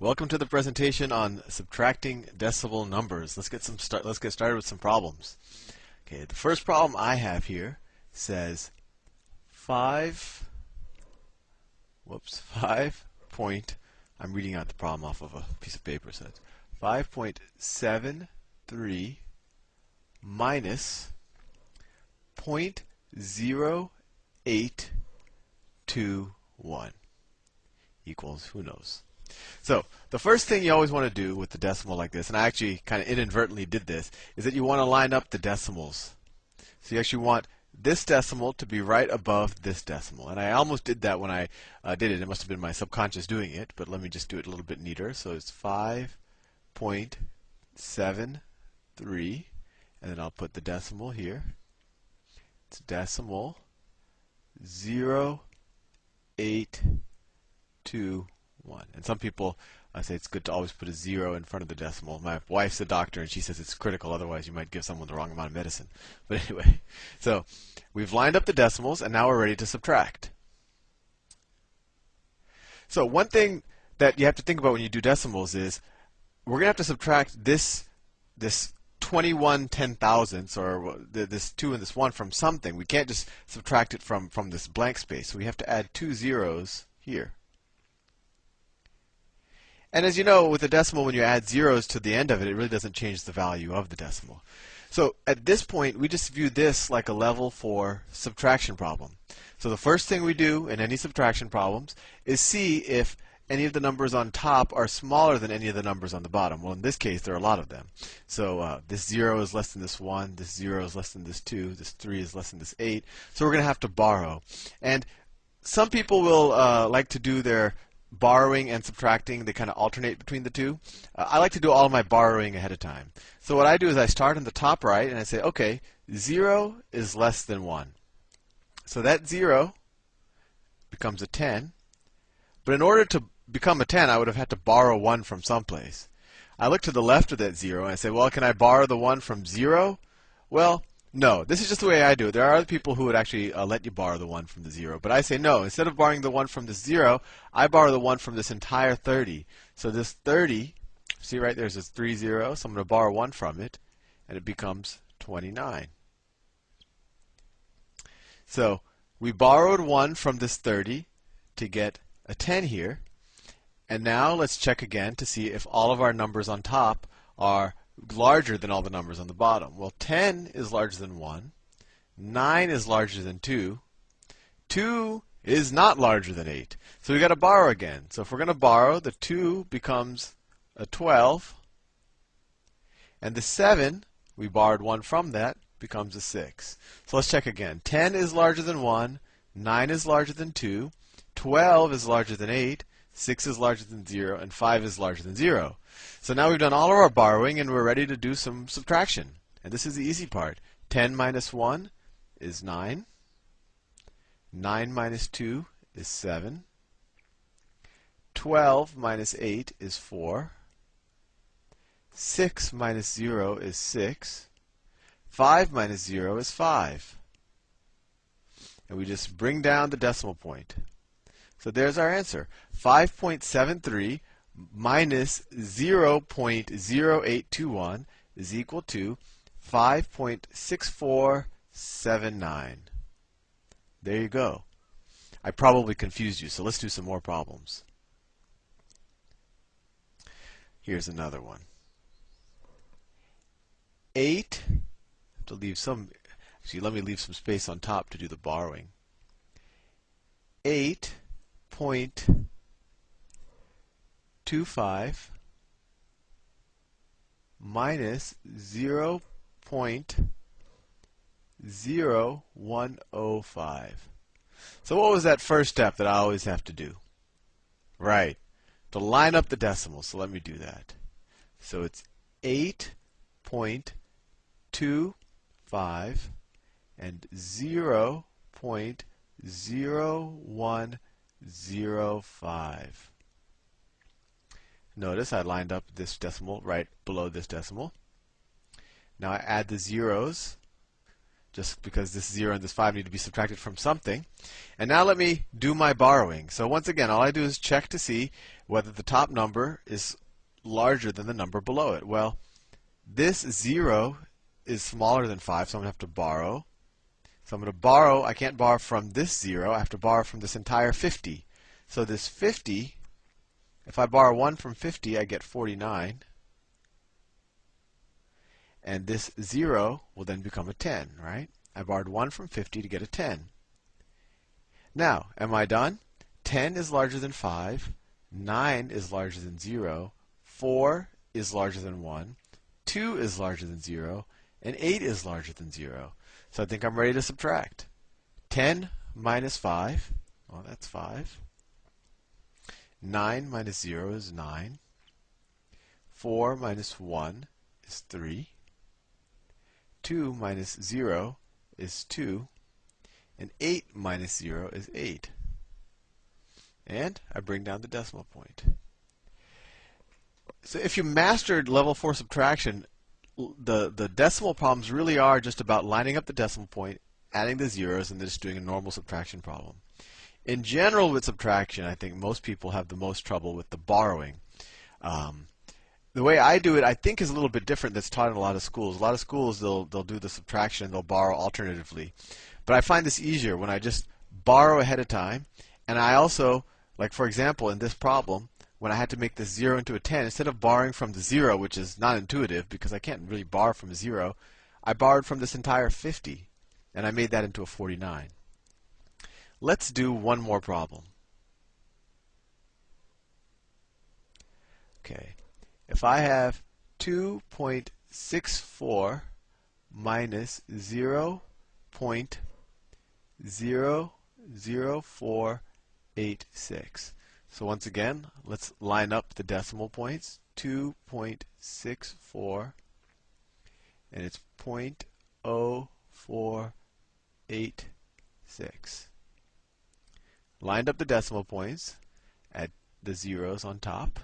Welcome to the presentation on subtracting decimal numbers. Let's get some start. Let's get started with some problems. Okay, the first problem I have here says five. Whoops, five point. I'm reading out the problem off of a piece of paper. So it's five point seven three minus point zero eight two one equals who knows. So the first thing you always want to do with the decimal like this, and I actually kind of inadvertently did this, is that you want to line up the decimals. So you actually want this decimal to be right above this decimal. And I almost did that when I uh, did it. It must have been my subconscious doing it, but let me just do it a little bit neater. So it's 5.73, and then I'll put the decimal here. It's decimal 0, 8, 2, 1. And some people I say it's good to always put a 0 in front of the decimal. My wife's a doctor and she says it's critical, otherwise, you might give someone the wrong amount of medicine. But anyway, so we've lined up the decimals and now we're ready to subtract. So, one thing that you have to think about when you do decimals is we're going to have to subtract this, this 21 ten thousandths or this 2 and this 1 from something. We can't just subtract it from, from this blank space. So we have to add two zeros here. And as you know, with a decimal, when you add zeros to the end of it, it really doesn't change the value of the decimal. So at this point, we just view this like a level 4 subtraction problem. So the first thing we do in any subtraction problems is see if any of the numbers on top are smaller than any of the numbers on the bottom. Well, in this case, there are a lot of them. So uh, this 0 is less than this 1, this 0 is less than this 2, this 3 is less than this 8. So we're going to have to borrow. And some people will uh, like to do their borrowing and subtracting, they kind of alternate between the two. Uh, I like to do all of my borrowing ahead of time. So what I do is I start in the top right and I say, okay, 0 is less than 1. So that 0 becomes a 10. But in order to become a 10, I would have had to borrow 1 from someplace. I look to the left of that 0 and I say, well, can I borrow the 1 from 0? Well, no, this is just the way I do it. There are other people who would actually uh, let you borrow the 1 from the 0. But I say no. Instead of borrowing the 1 from the 0, I borrow the 1 from this entire 30. So this 30, see right there's this 3 0, so I'm going to borrow 1 from it, and it becomes 29. So we borrowed 1 from this 30 to get a 10 here. And now let's check again to see if all of our numbers on top are larger than all the numbers on the bottom. Well, 10 is larger than 1. 9 is larger than 2. 2 is not larger than 8. So we've got to borrow again. So if we're going to borrow, the 2 becomes a 12. And the 7, we borrowed 1 from that, becomes a 6. So let's check again. 10 is larger than 1. 9 is larger than 2. 12 is larger than 8. 6 is larger than 0. And 5 is larger than 0. So now we've done all of our borrowing and we're ready to do some subtraction. And this is the easy part. 10 minus 1 is 9. 9 minus 2 is 7. 12 minus 8 is 4. 6 minus 0 is 6. 5 minus 0 is 5. And we just bring down the decimal point. So there's our answer. 5.73 minus 0.0821 is equal to 5.6479. There you go. I probably confused you, so let's do some more problems. Here's another one. 8, to leave some, actually let me leave some space on top to do the borrowing. 8 point 25 minus 0 0.0105. So what was that first step that I always have to do? Right, to line up the decimals. So let me do that. So it's 8.25 and 0.0105. Notice I lined up this decimal right below this decimal. Now I add the zeros just because this 0 and this 5 need to be subtracted from something. And now let me do my borrowing. So once again, all I do is check to see whether the top number is larger than the number below it. Well, this 0 is smaller than 5, so I'm going to have to borrow. So I'm going to borrow, I can't borrow from this 0, I have to borrow from this entire 50. So this 50, if I borrow 1 from 50, I get 49. And this 0 will then become a 10, right? I borrowed 1 from 50 to get a 10. Now, am I done? 10 is larger than 5. 9 is larger than 0. 4 is larger than 1. 2 is larger than 0. And 8 is larger than 0. So I think I'm ready to subtract. 10 minus 5, well, that's 5. 9 minus 0 is 9. 4 minus 1 is 3. 2 minus 0 is 2. And 8 minus 0 is 8. And I bring down the decimal point. So if you mastered level 4 subtraction, the, the decimal problems really are just about lining up the decimal point, adding the zeros, and then just doing a normal subtraction problem. In general, with subtraction, I think most people have the most trouble with the borrowing. Um, the way I do it, I think, is a little bit different. That's taught in a lot of schools. A lot of schools they'll they'll do the subtraction and they'll borrow alternatively, but I find this easier when I just borrow ahead of time, and I also, like for example, in this problem, when I had to make this 0 into a 10, instead of borrowing from the 0, which is not intuitive because I can't really borrow from 0, I borrowed from this entire 50, and I made that into a 49. Let's do one more problem. Okay, if I have 2.64 minus 0.00486, so once again, let's line up the decimal points. 2.64 and it's 0.0486. Lined up the decimal points, at the zeros on top.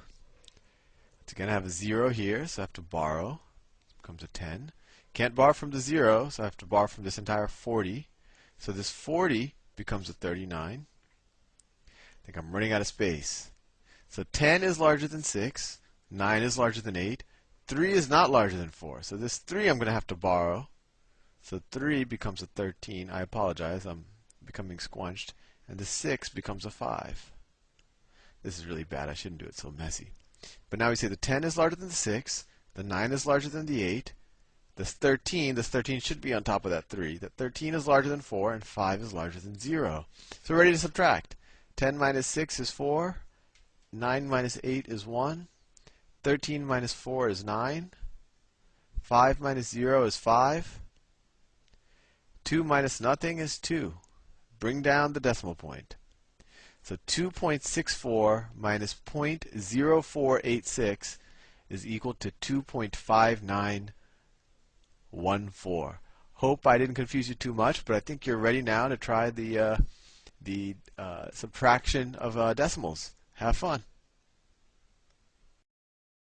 It's going to have a 0 here, so I have to borrow. It becomes a 10. Can't borrow from the 0, so I have to borrow from this entire 40. So this 40 becomes a 39. I think I'm running out of space. So 10 is larger than 6. 9 is larger than 8. 3 is not larger than 4. So this 3 I'm going to have to borrow. So 3 becomes a 13. I apologize. I'm becoming squunched. And the 6 becomes a 5. This is really bad. I shouldn't do it so messy. But now we say the 10 is larger than the 6. The 9 is larger than the 8. This 13, this 13 should be on top of that 3. That 13 is larger than 4, and 5 is larger than 0. So we're ready to subtract. 10 minus 6 is 4. 9 minus 8 is 1. 13 minus 4 is 9. 5 minus 0 is 5. 2 minus nothing is 2. Bring down the decimal point. So 2.64 minus 0.0486 is equal to 2.5914. Hope I didn't confuse you too much, but I think you're ready now to try the uh, the uh, subtraction of uh, decimals. Have fun.